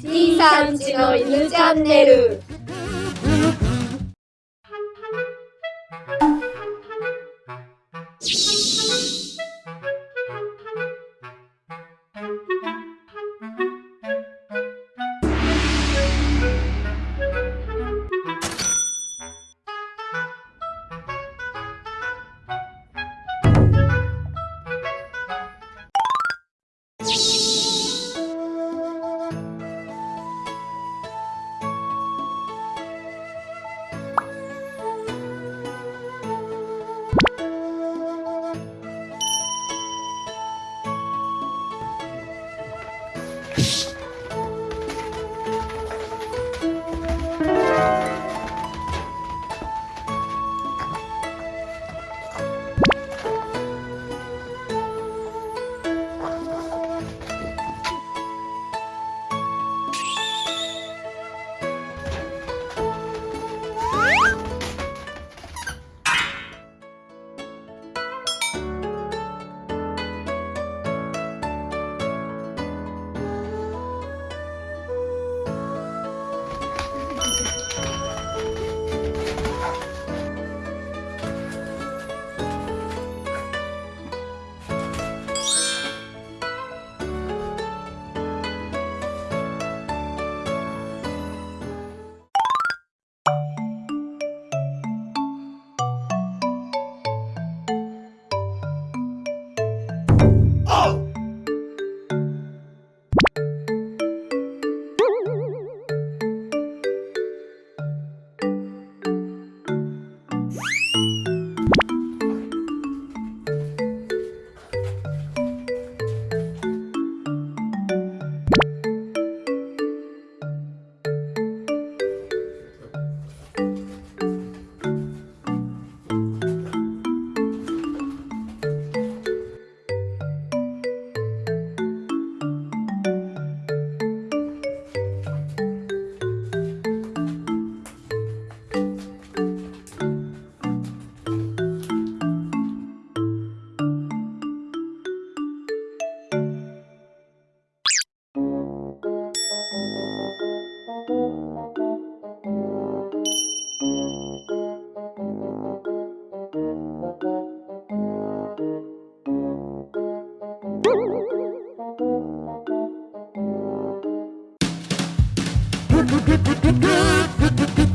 C さんちの犬チャンネル。Good, good, good, good, good, good, good, good.